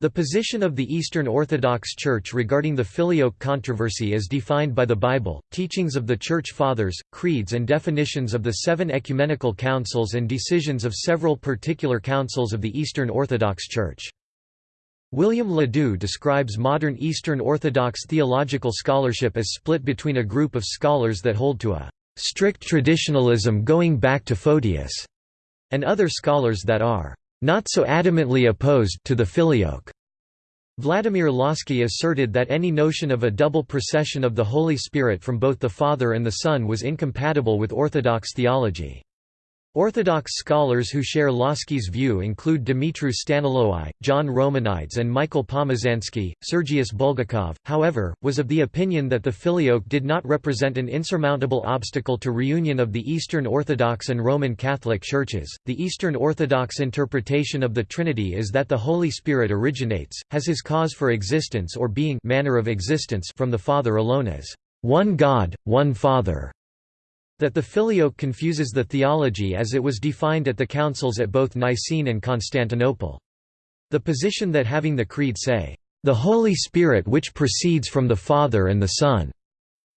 The position of the Eastern Orthodox Church regarding the Filioque controversy is defined by the Bible, teachings of the Church Fathers, creeds and definitions of the seven ecumenical councils and decisions of several particular councils of the Eastern Orthodox Church. William Ledoux describes modern Eastern Orthodox theological scholarship as split between a group of scholars that hold to a strict traditionalism going back to Photius, and other scholars that are not so adamantly opposed to the filioque. Vladimir Lossky asserted that any notion of a double procession of the Holy Spirit from both the Father and the Son was incompatible with Orthodox theology. Orthodox scholars who share Lossky's view include Dumitru Staniloae, John Romanides and Michael Pomazansky. Sergius Bulgakov, however, was of the opinion that the Filioque did not represent an insurmountable obstacle to reunion of the Eastern Orthodox and Roman Catholic churches. The Eastern Orthodox interpretation of the Trinity is that the Holy Spirit originates, has his cause for existence or being manner of existence from the Father alone as one God, one Father. That the Filioque confuses the theology as it was defined at the councils at both Nicene and Constantinople. The position that having the Creed say, "...the Holy Spirit which proceeds from the Father and the Son,"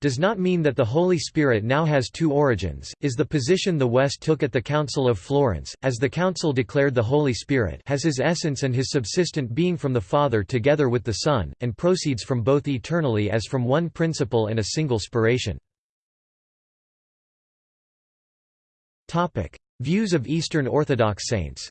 does not mean that the Holy Spirit now has two origins, is the position the West took at the Council of Florence, as the Council declared the Holy Spirit has his essence and his subsistent being from the Father together with the Son, and proceeds from both eternally as from one principle and a single spiration. Views of Eastern Orthodox saints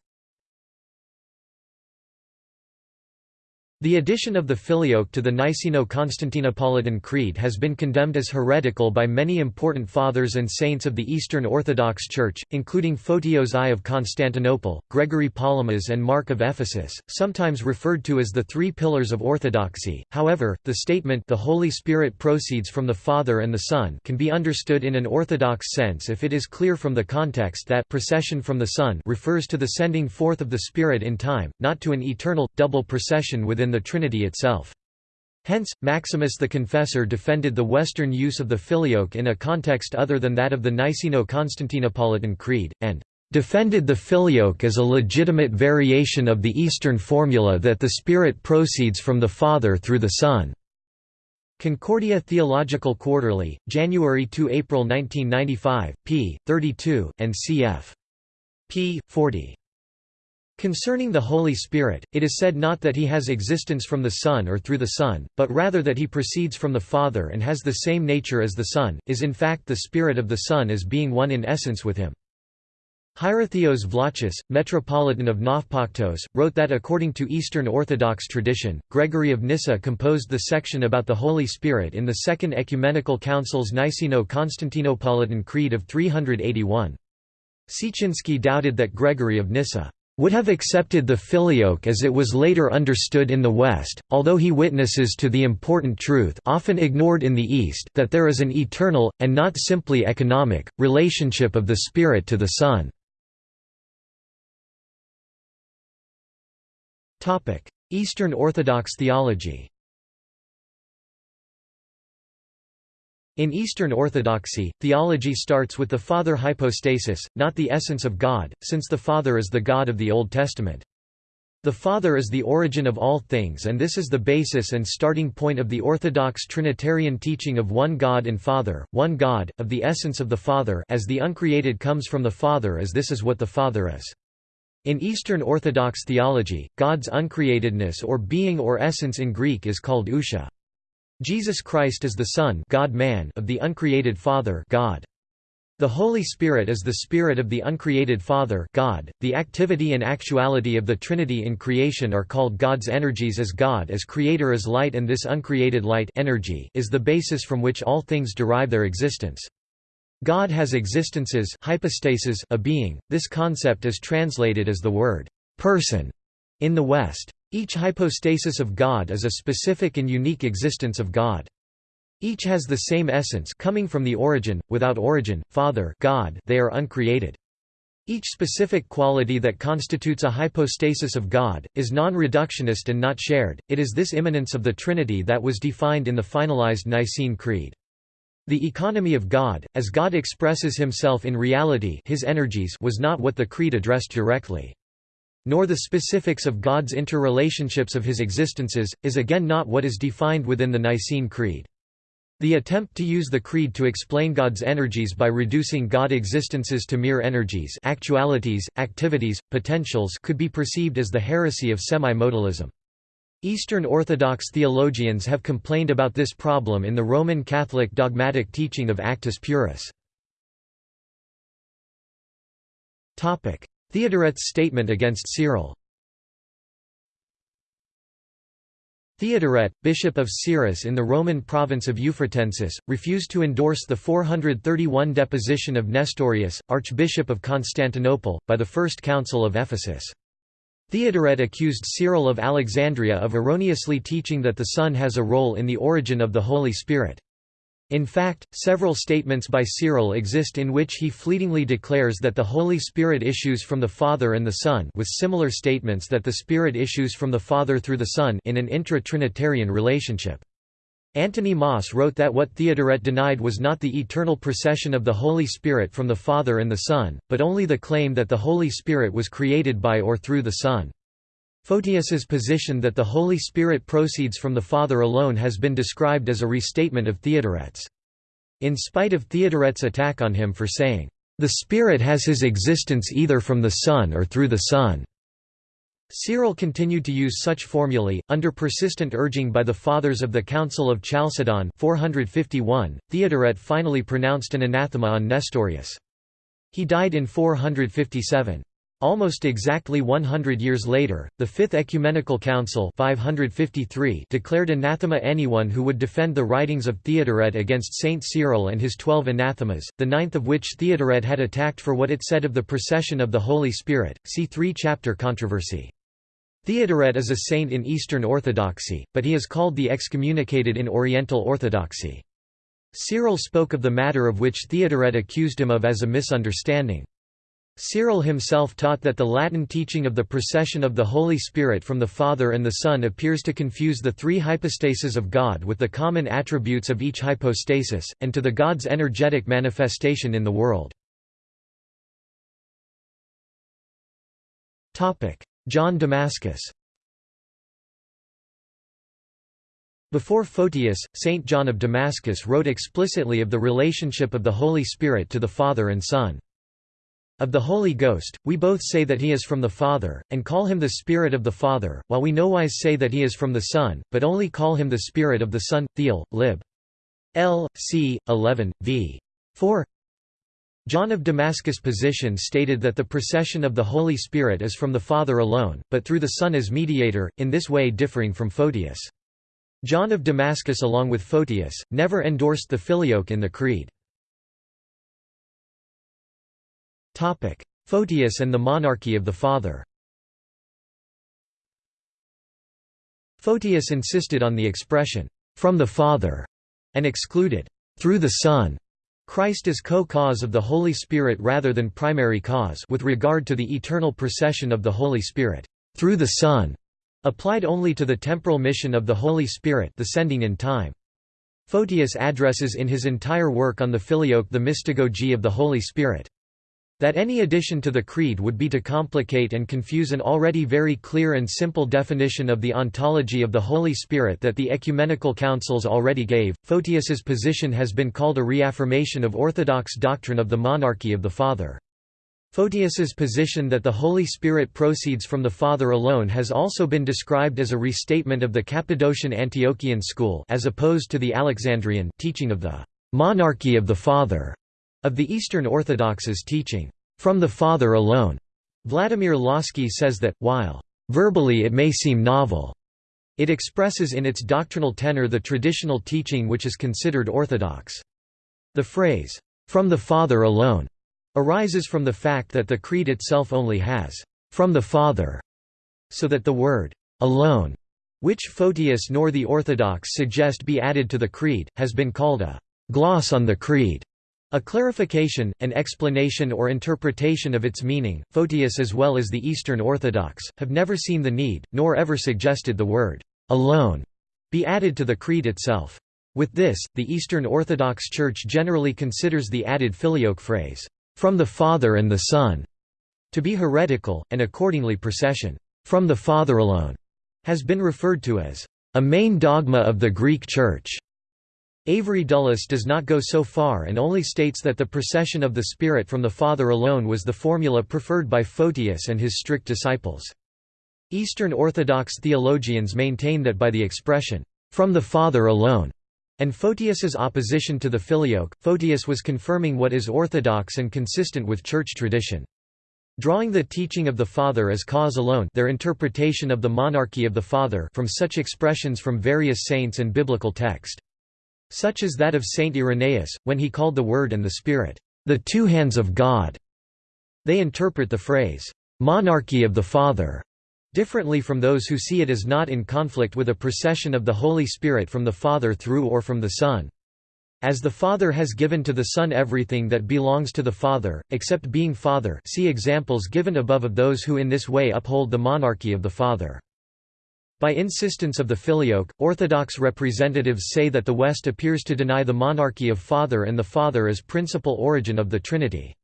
The addition of the Filioque to the Niceno-Constantinopolitan Creed has been condemned as heretical by many important fathers and saints of the Eastern Orthodox Church, including Photios I of Constantinople, Gregory Palamas and Mark of Ephesus, sometimes referred to as the Three Pillars of Orthodoxy. However, the statement the Holy Spirit proceeds from the Father and the Son can be understood in an orthodox sense if it is clear from the context that procession from the Son refers to the sending forth of the Spirit in time, not to an eternal, double procession within the Trinity itself. Hence, Maximus the Confessor defended the Western use of the Filioque in a context other than that of the Niceno-Constantinopolitan Creed, and defended the Filioque as a legitimate variation of the Eastern formula that the Spirit proceeds from the Father through the Son. Concordia Theological Quarterly, January to April 1995, p. 32, and cf. p. 40. Concerning the Holy Spirit, it is said not that he has existence from the Son or through the Son, but rather that he proceeds from the Father and has the same nature as the Son, is in fact the Spirit of the Son as being one in essence with him. Hierotheos Vlachis, Metropolitan of Nafpaktos, wrote that according to Eastern Orthodox tradition, Gregory of Nyssa composed the section about the Holy Spirit in the Second Ecumenical Council's Niceno-Constantinopolitan Creed of 381. Siecinski doubted that Gregory of Nyssa would have accepted the filioque as it was later understood in the West, although he witnesses to the important truth often ignored in the East that there is an eternal, and not simply economic, relationship of the Spirit to the Son. Eastern Orthodox theology In Eastern Orthodoxy, theology starts with the Father hypostasis, not the essence of God, since the Father is the God of the Old Testament. The Father is the origin of all things and this is the basis and starting point of the Orthodox Trinitarian teaching of one God and Father, one God, of the essence of the Father as the uncreated comes from the Father as this is what the Father is. In Eastern Orthodox theology, God's uncreatedness or being or essence in Greek is called ousia. Jesus Christ is the Son God-man of the uncreated Father God. The Holy Spirit is the Spirit of the uncreated Father God. .The activity and actuality of the Trinity in creation are called God's energies as God as Creator is light and this uncreated light energy is the basis from which all things derive their existence. God has existences hypostasis a being, this concept is translated as the word «person» in the West. Each hypostasis of God is a specific and unique existence of God. Each has the same essence coming from the origin, without origin, Father God they are uncreated. Each specific quality that constitutes a hypostasis of God, is non-reductionist and not shared, it is this immanence of the Trinity that was defined in the finalized Nicene Creed. The economy of God, as God expresses himself in reality his energies was not what the Creed addressed directly. Nor the specifics of God's interrelationships of his existences, is again not what is defined within the Nicene Creed. The attempt to use the Creed to explain God's energies by reducing God existences to mere energies actualities, activities, potentials could be perceived as the heresy of semi-modalism. Eastern Orthodox theologians have complained about this problem in the Roman Catholic dogmatic teaching of Actus Purus. Theodoret's statement against Cyril Theodoret, bishop of Cyrrhus in the Roman province of Euphratensis, refused to endorse the 431 deposition of Nestorius, archbishop of Constantinople, by the First Council of Ephesus. Theodoret accused Cyril of Alexandria of erroneously teaching that the Son has a role in the origin of the Holy Spirit. In fact, several statements by Cyril exist in which he fleetingly declares that the Holy Spirit issues from the Father and the Son with similar statements that the Spirit issues from the Father through the Son in an intra-Trinitarian relationship. Antony Moss wrote that what Theodoret denied was not the eternal procession of the Holy Spirit from the Father and the Son, but only the claim that the Holy Spirit was created by or through the Son. Photius's position that the Holy Spirit proceeds from the Father alone has been described as a restatement of Theodoret's. In spite of Theodoret's attack on him for saying, "...the Spirit has his existence either from the Son or through the Son." Cyril continued to use such formulae, under persistent urging by the Fathers of the Council of Chalcedon 451, Theodoret finally pronounced an anathema on Nestorius. He died in 457. Almost exactly 100 years later, the Fifth Ecumenical Council 553 declared anathema anyone who would defend the writings of Theodoret against Saint Cyril and his twelve anathemas, the ninth of which Theodoret had attacked for what it said of the procession of the Holy Spirit, see three-chapter controversy. Theodoret is a saint in Eastern Orthodoxy, but he is called the excommunicated in Oriental Orthodoxy. Cyril spoke of the matter of which Theodoret accused him of as a misunderstanding. Cyril himself taught that the Latin teaching of the procession of the Holy Spirit from the Father and the Son appears to confuse the three hypostases of God with the common attributes of each hypostasis, and to the God's energetic manifestation in the world. John Damascus Before Photius, Saint John of Damascus wrote explicitly of the relationship of the Holy Spirit to the Father and Son. Of the Holy Ghost, we both say that he is from the Father, and call him the Spirit of the Father, while we nowise say that he is from the Son, but only call him the Spirit of the Son. Theol, lib. L. c. 11, v. 4 John of Damascus' position stated that the procession of the Holy Spirit is from the Father alone, but through the Son as mediator, in this way differing from Photius. John of Damascus along with Photius, never endorsed the Filioque in the Creed. Photius and the monarchy of the Father Photius insisted on the expression, "...from the Father", and excluded, "...through the Son", Christ is co-cause of the Holy Spirit rather than primary cause with regard to the eternal procession of the Holy Spirit, "...through the Son", applied only to the temporal mission of the Holy Spirit descending in time. Photius addresses in his entire work on the Filioque the mystagogy of the Holy Spirit. That any addition to the creed would be to complicate and confuse an already very clear and simple definition of the ontology of the Holy Spirit that the ecumenical councils already gave. Photius's position has been called a reaffirmation of orthodox doctrine of the monarchy of the Father. Photius's position that the Holy Spirit proceeds from the Father alone has also been described as a restatement of the Cappadocian Antiochian school as opposed to the Alexandrian teaching of the monarchy of the Father. Of the Eastern Orthodox's teaching, "...from the Father alone", Vladimir Lossky says that, while, "...verbally it may seem novel," it expresses in its doctrinal tenor the traditional teaching which is considered orthodox. The phrase, "...from the Father alone", arises from the fact that the Creed itself only has, "...from the Father", so that the word, "...alone", which Photius nor the Orthodox suggest be added to the Creed, has been called a "...gloss on the Creed". A clarification, an explanation or interpretation of its meaning, Photius as well as the Eastern Orthodox, have never seen the need, nor ever suggested the word «alone» be added to the creed itself. With this, the Eastern Orthodox Church generally considers the added filioque phrase, "...from the Father and the Son", to be heretical, and accordingly procession from the Father alone has been referred to as a main dogma of the Greek Church. Avery Dulles does not go so far and only states that the procession of the Spirit from the Father alone was the formula preferred by Photius and his strict disciples. Eastern Orthodox theologians maintain that by the expression, "...from the Father alone", and Photius's opposition to the Filioque, Photius was confirming what is orthodox and consistent with church tradition. Drawing the teaching of the Father as cause alone their interpretation of the monarchy of the Father from such expressions from various saints and biblical text. Such as that of Saint Irenaeus, when he called the Word and the Spirit, "...the two hands of God." They interpret the phrase, "...monarchy of the Father." differently from those who see it as not in conflict with a procession of the Holy Spirit from the Father through or from the Son. As the Father has given to the Son everything that belongs to the Father, except being Father see examples given above of those who in this way uphold the monarchy of the Father. By insistence of the Filioque, Orthodox representatives say that the West appears to deny the monarchy of Father and the Father as principal origin of the Trinity.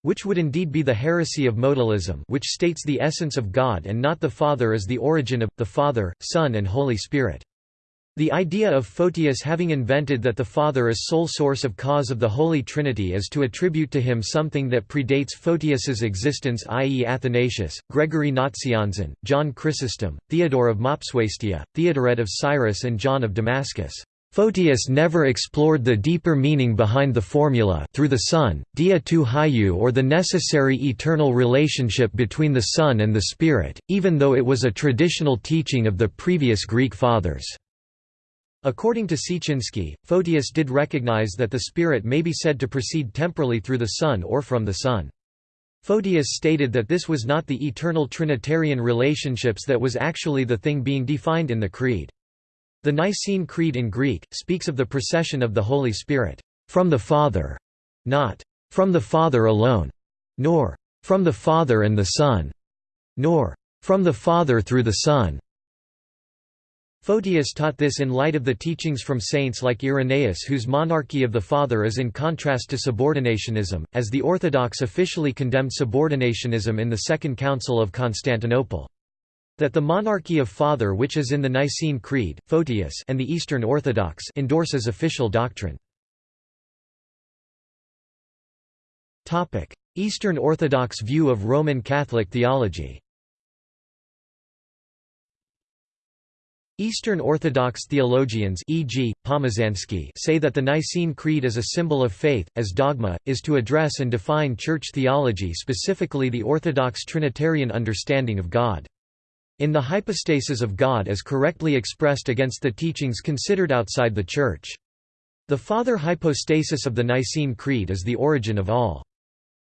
Which would indeed be the heresy of modalism which states the essence of God and not the Father as the origin of, the Father, Son and Holy Spirit. The idea of Photius having invented that the Father is sole source of cause of the Holy Trinity is to attribute to him something that predates Photius's existence i.e. Athanasius, Gregory Nazianzen, John Chrysostom, Theodore of Mopsuestia, Theodoret of Cyrus and John of Damascus. Photius never explored the deeper meaning behind the formula through the Son, dia tu hyou or the necessary eternal relationship between the Son and the Spirit, even though it was a traditional teaching of the previous Greek Fathers. According to Siecinski, Photius did recognize that the Spirit may be said to proceed temporally through the Son or from the Son. Photius stated that this was not the eternal Trinitarian relationships that was actually the thing being defined in the Creed. The Nicene Creed in Greek, speaks of the procession of the Holy Spirit, from the Father, not from the Father alone, nor from the Father and the Son, nor from the Father through the Son. Photius taught this in light of the teachings from saints like Irenaeus whose monarchy of the Father is in contrast to subordinationism, as the Orthodox officially condemned subordinationism in the Second Council of Constantinople. That the monarchy of Father which is in the Nicene Creed, Photius and the Eastern Orthodox endorses official doctrine. Eastern Orthodox view of Roman Catholic theology Eastern Orthodox theologians e.g., say that the Nicene Creed is a symbol of faith, as dogma, is to address and define Church theology specifically the Orthodox Trinitarian understanding of God in the hypostasis of God as correctly expressed against the teachings considered outside the Church. The Father hypostasis of the Nicene Creed is the origin of all.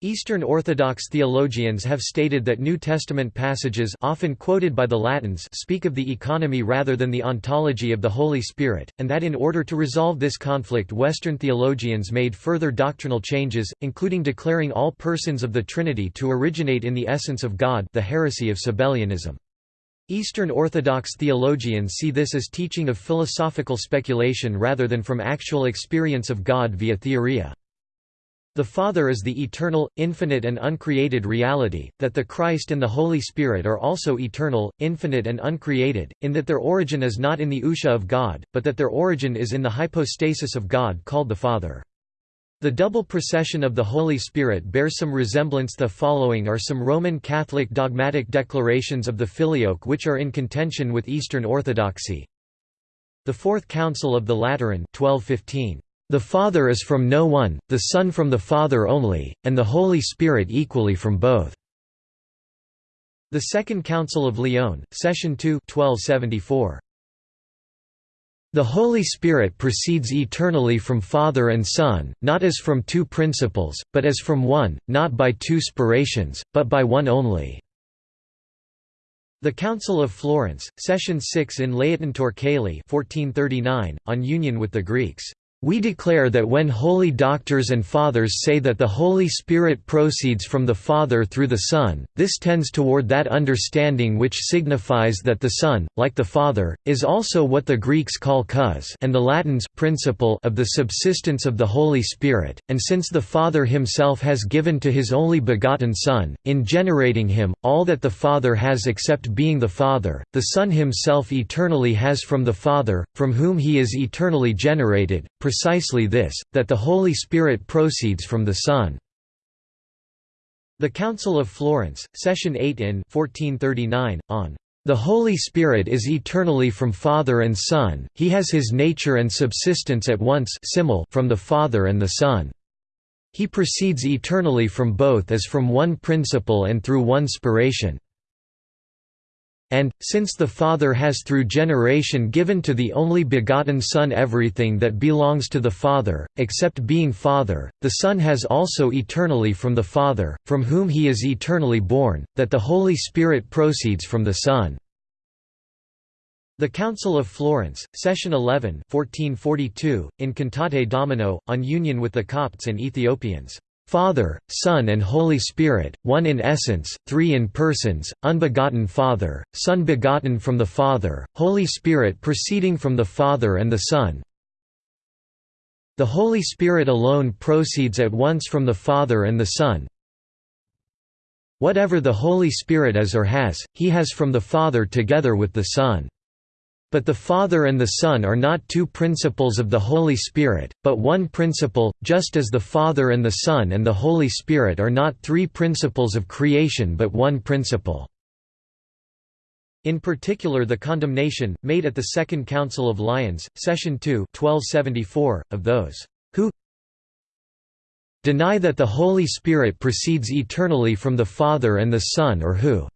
Eastern Orthodox theologians have stated that New Testament passages often quoted by the Latins speak of the economy rather than the ontology of the Holy Spirit, and that in order to resolve this conflict Western theologians made further doctrinal changes, including declaring all persons of the Trinity to originate in the essence of God the heresy of Sabellianism. Eastern Orthodox theologians see this as teaching of philosophical speculation rather than from actual experience of God via theoria. The Father is the eternal, infinite and uncreated reality, that the Christ and the Holy Spirit are also eternal, infinite and uncreated, in that their origin is not in the ousia of God, but that their origin is in the hypostasis of God called the Father. The double procession of the Holy Spirit bears some resemblance the following are some Roman Catholic dogmatic declarations of the Filioque which are in contention with Eastern Orthodoxy. The Fourth Council of the Lateran 1215. The Father is from no one, the Son from the Father only, and the Holy Spirit equally from both. The Second Council of Lyon, Session 2 1274. The Holy Spirit proceeds eternally from Father and Son, not as from two principles, but as from one, not by two spirations, but by one only." The Council of Florence, Session 6 in Laetentur Caeli 1439, on union with the Greeks, We declare that when holy doctors and fathers say that the Holy Spirit proceeds from the Father through the Son, this tends toward that understanding which signifies that the Son, like the Father, is also what the Greeks call cause and the Latins principle of the subsistence of the Holy Spirit, and since the Father himself has given to his only begotten Son, in generating him, all that the Father has except being the Father, the Son himself eternally has from the Father, from whom he is eternally generated, precisely this, that the Holy Spirit proceeds from the Son. The Council of Florence, Session 8 in 1439, on the Holy Spirit is eternally from Father and Son, he has his nature and subsistence at once from the Father and the Son. He proceeds eternally from both as from one principle and through one spiration and, since the Father has through generation given to the only begotten Son everything that belongs to the Father, except being Father, the Son has also eternally from the Father, from whom he is eternally born, that the Holy Spirit proceeds from the Son. The Council of Florence, Session 11 1442, in Cantate Domino, on union with the Copts and Ethiopians. Father, Son and Holy Spirit, one in essence, three in persons, unbegotten Father, Son begotten from the Father, Holy Spirit proceeding from the Father and the Son. The Holy Spirit alone proceeds at once from the Father and the Son. Whatever the Holy Spirit is or has, he has from the Father together with the Son. But the Father and the Son are not two principles of the Holy Spirit, but one principle, just as the Father and the Son and the Holy Spirit are not three principles of creation but one principle. In particular the condemnation, made at the Second Council of Lyons, Session 2 1274, of those who deny that the Holy Spirit proceeds eternally from the Father and the Son or who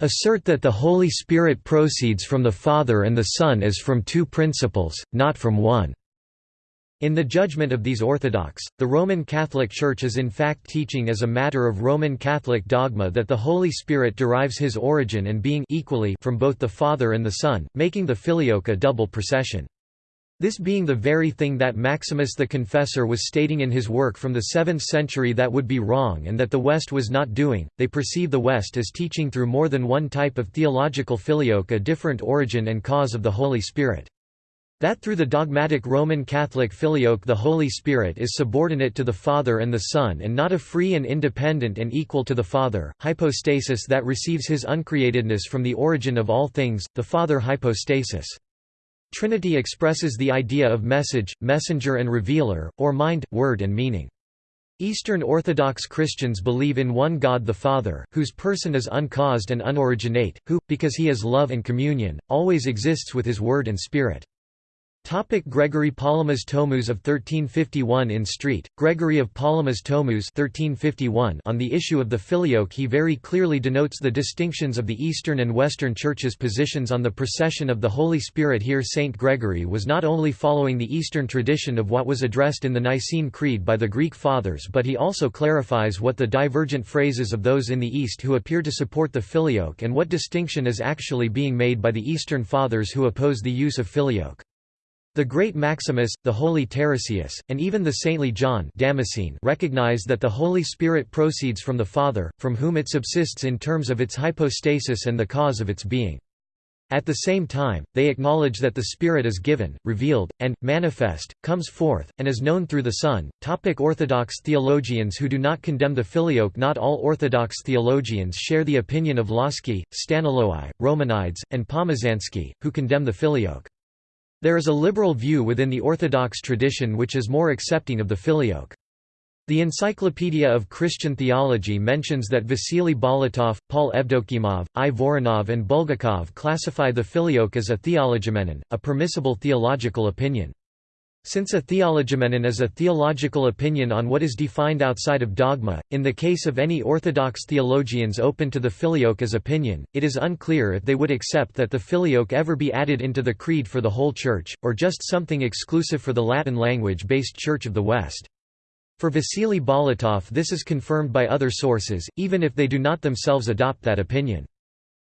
assert that the Holy Spirit proceeds from the Father and the Son as from two principles, not from one. In the judgment of these Orthodox, the Roman Catholic Church is in fact teaching as a matter of Roman Catholic dogma that the Holy Spirit derives his origin and being equally from both the Father and the Son, making the Filioque a double procession. This being the very thing that Maximus the Confessor was stating in his work from the 7th century that would be wrong and that the West was not doing, they perceive the West as teaching through more than one type of theological filioque a different origin and cause of the Holy Spirit. That through the dogmatic Roman Catholic filioque the Holy Spirit is subordinate to the Father and the Son and not a free and independent and equal to the Father, hypostasis that receives his uncreatedness from the origin of all things, the Father hypostasis. Trinity expresses the idea of message, messenger and revealer, or mind, word and meaning. Eastern Orthodox Christians believe in one God the Father, whose person is uncaused and unoriginate, who, because he is love and communion, always exists with his word and spirit. Topic Gregory Palamas Tomus of 1351 In Street, Gregory of Palamas Tomus 1351 on the issue of the filioque he very clearly denotes the distinctions of the Eastern and Western Churches' positions on the procession of the Holy Spirit here. Saint Gregory was not only following the Eastern tradition of what was addressed in the Nicene Creed by the Greek Fathers but he also clarifies what the divergent phrases of those in the East who appear to support the filioque and what distinction is actually being made by the Eastern Fathers who oppose the use of filioque. The great Maximus, the holy Tarasius, and even the saintly John Damascene recognize that the Holy Spirit proceeds from the Father, from whom it subsists in terms of its hypostasis and the cause of its being. At the same time, they acknowledge that the Spirit is given, revealed, and, manifest, comes forth, and is known through the Son. Topic Orthodox theologians who do not condemn the Filioque Not all Orthodox theologians share the opinion of Lossky, Staniloae, Romanides, and Pomazansky, who condemn the Filioque. There is a liberal view within the Orthodox tradition which is more accepting of the filioque. The Encyclopedia of Christian Theology mentions that Vasily Bolotov, Paul Evdokimov, I. Voronov and Bulgakov classify the filioque as a theologoumenon, a permissible theological opinion. Since a theologoumenon is a theological opinion on what is defined outside of dogma, in the case of any Orthodox theologians open to the filioque as opinion, it is unclear if they would accept that the filioque ever be added into the creed for the whole Church, or just something exclusive for the Latin language-based Church of the West. For Vasily Bolotov this is confirmed by other sources, even if they do not themselves adopt that opinion.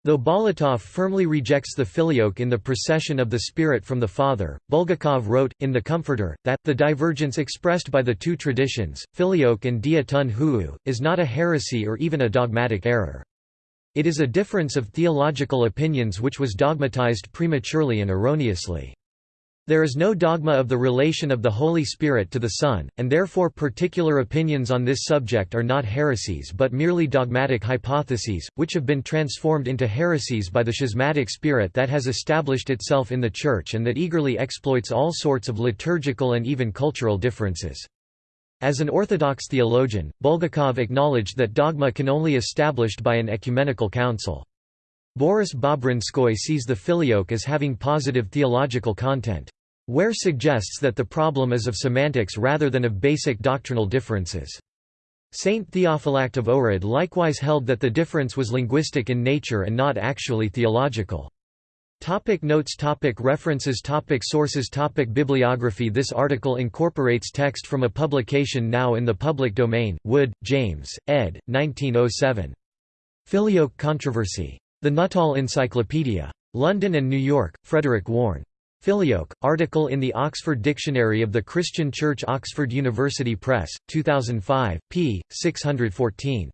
Though Bolotov firmly rejects the filioque in the procession of the Spirit from the Father, Bulgakov wrote, in The Comforter, that, the divergence expressed by the two traditions, filioque and dia tun hu'u, is not a heresy or even a dogmatic error. It is a difference of theological opinions which was dogmatized prematurely and erroneously. There is no dogma of the relation of the Holy Spirit to the Son, and therefore particular opinions on this subject are not heresies but merely dogmatic hypotheses, which have been transformed into heresies by the schismatic spirit that has established itself in the Church and that eagerly exploits all sorts of liturgical and even cultural differences. As an Orthodox theologian, Bulgakov acknowledged that dogma can only be established by an ecumenical council. Boris Bobrinskoy sees the filioque as having positive theological content. Ware suggests that the problem is of semantics rather than of basic doctrinal differences. Saint Theophylact of Ohrid likewise held that the difference was linguistic in nature and not actually theological. Topic notes topic References topic Sources topic Bibliography This article incorporates text from a publication now in the public domain, Wood, James, ed. 1907. Filioque Controversy. The Nuttall Encyclopedia. London and New York, Frederick Warne. Filioque, article in the Oxford Dictionary of the Christian Church Oxford University Press, 2005, p. 614.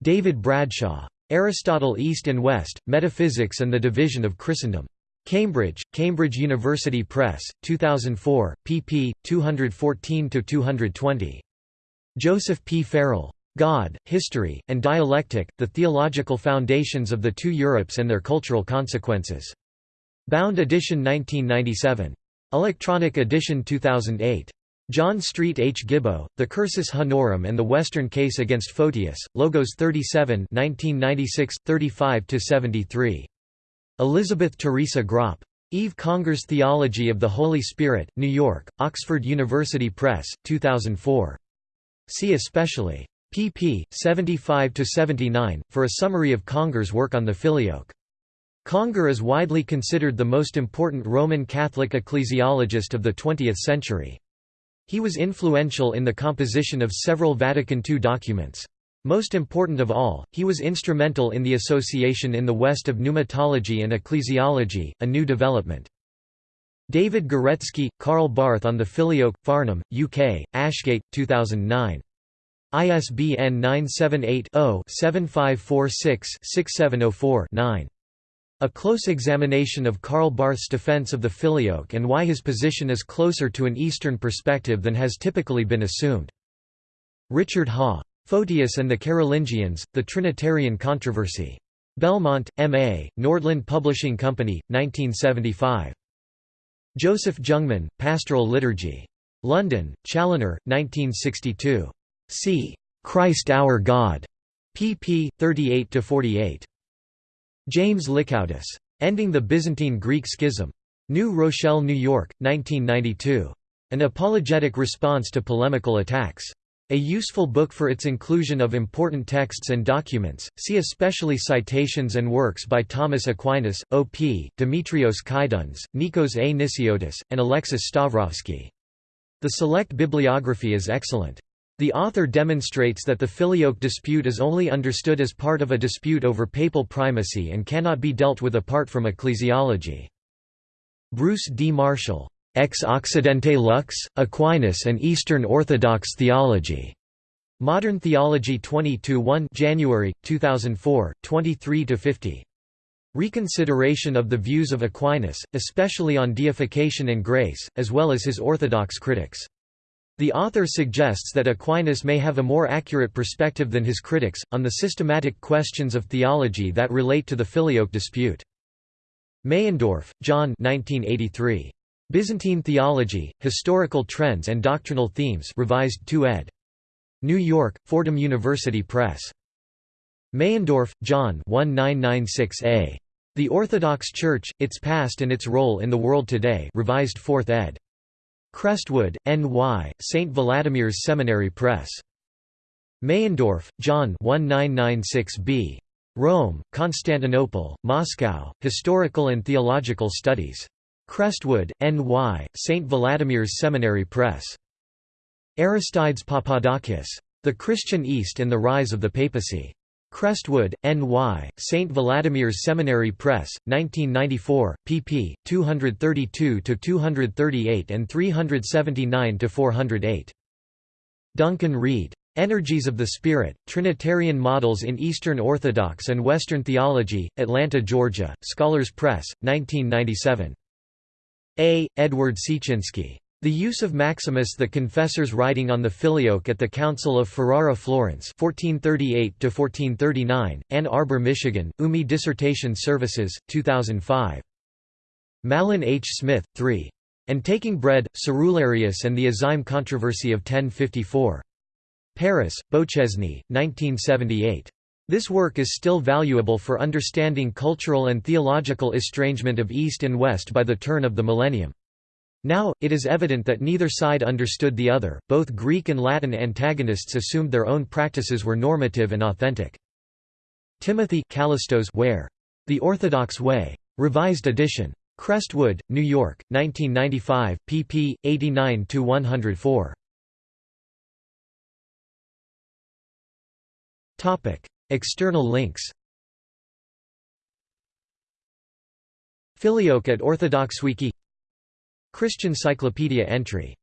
David Bradshaw. Aristotle East and West, Metaphysics and the Division of Christendom. Cambridge, Cambridge University Press, 2004, pp. 214–220. Joseph P. Farrell. God, History, and Dialectic, The Theological Foundations of the Two Europes and Their Cultural Consequences. Bound edition 1997. Electronic edition 2008. John Street H. Gibaut, The Cursus Honorum and the Western Case Against Photius, Logos 37 1996, 35–73. Elizabeth Teresa Groppe. Yves Congar's Theology of the Holy Spirit, New York, Oxford University Press, 2004. See especially. pp. 75–79, for a summary of Congar's work on the Filioque. Congar is widely considered the most important Roman Catholic ecclesiologist of the 20th century. He was influential in the composition of several Vatican II documents. Most important of all, he was instrumental in the association in the West of pneumatology and ecclesiology, a new development. David Guretzky, Karl Barth on the Filioque, Farnham, UK, Ashgate, 2009. ISBN 978 0 7546 6704 9. A close examination of Karl Barth's defense of the filioque and why his position is closer to an Eastern perspective than has typically been assumed. Richard Haugh. Photius and the Carolingians, The Trinitarian Controversy. Belmont, M.A., Nordland Publishing Company, 1975. Joseph Jungmann, Pastoral Liturgy. London, Challoner, 1962. C. Christ Our God. pp. 38–48. James Likoudis. Ending the Byzantine-Greek Schism. New Rochelle, New York, 1992. An apologetic response to polemical attacks. A useful book for its inclusion of important texts and documents, see especially citations and works by Thomas Aquinas, O.P., Demetrios Kydones, Nikos A. Nisiotis, and Alexis Stavrovsky. The select bibliography is excellent. The author demonstrates that the filioque dispute is only understood as part of a dispute over papal primacy and cannot be dealt with apart from ecclesiology. Bruce D. Marshall, Ex Occidente Lux, Aquinas and Eastern Orthodox Theology. Modern Theology 22-1 January, 2004, 23–50. Reconsideration of the views of Aquinas, especially on deification and grace, as well as his orthodox critics. The author suggests that Aquinas may have a more accurate perspective than his critics, on the systematic questions of theology that relate to the Filioque dispute. Meyendorff, John 1983. Byzantine Theology, Historical Trends and Doctrinal Themes revised 2 ed. New York, Fordham University Press. Meyendorff, John 1996a. The Orthodox Church, Its Past and Its Role in the World Today revised 4th ed. Crestwood, N.Y., St. Vladimir's Seminary Press. Meyendorff, John 1996b. Rome, Constantinople, Moscow, Historical and Theological Studies. Crestwood, N.Y., St. Vladimir's Seminary Press. Aristides Papadakis. The Christian East and the Rise of the Papacy. Crestwood, N.Y., St. Vladimir's Seminary Press, 1994, pp. 232–238 and 379–408. Duncan Reid. Energies of the Spirit, Trinitarian Models in Eastern Orthodox and Western Theology, Atlanta, Georgia, Scholars Press, 1997. A. Edward Siecinski. The use of Maximus the Confessor's writing on the Filioque at the Council of Ferrara Florence 1438 Ann Arbor, Michigan, UMI Dissertation Services, 2005. Mahlon H. Smith, 3. And Taking Bread, Cerularius and the Azyme Controversy of 1054. Paris, Beauchesne, 1978. This work is still valuable for understanding cultural and theological estrangement of East and West by the turn of the millennium. Now, it is evident that neither side understood the other, both Greek and Latin antagonists assumed their own practices were normative and authentic. Timothy Callistos Ware? The Orthodox Way. Revised edition. Crestwood, New York, 1995, pp. 89–104. External links Filioque at OrthodoxWiki Christian Cyclopedia entry